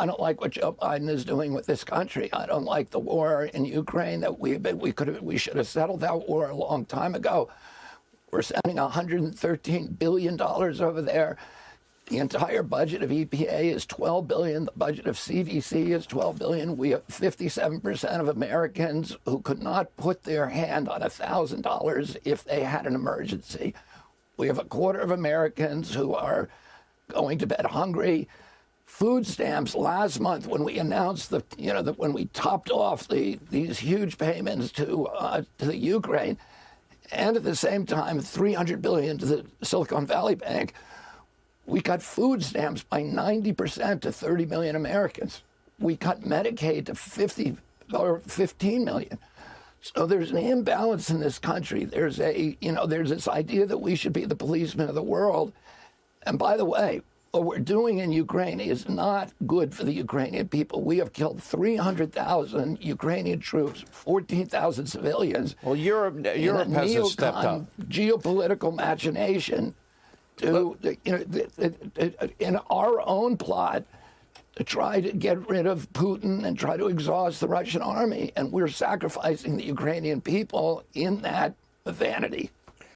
I don't like what Joe Biden is doing with this country. I don't like the war in Ukraine that we we could we should have settled that war a long time ago. We're sending 113 billion dollars over there. The entire budget of EPA is 12 billion. The budget of CDC is 12 billion. We have 57% of Americans who could not put their hand on $1,000 if they had an emergency. We have a quarter of Americans who are going to bed hungry. Food stamps last month when we announced the, you know, that when we topped off the these huge payments to uh, to the Ukraine, and at the same time 300 billion to the Silicon Valley Bank, we cut food stamps by 90% to 30 million Americans. We cut Medicaid to 50 or 15 million. So there's an imbalance in this country. There's a, you know, there's this idea that we should be the policemen of the world. And by the way, what we're doing in Ukraine is not good for the Ukrainian people. We have killed 300,000 Ukrainian troops, 14,000 civilians. Well, Europe, Europe has stepped up. Geopolitical machination to, you know, in our own plot to try to get rid of Putin and try to exhaust the Russian army. And we're sacrificing the Ukrainian people in that vanity.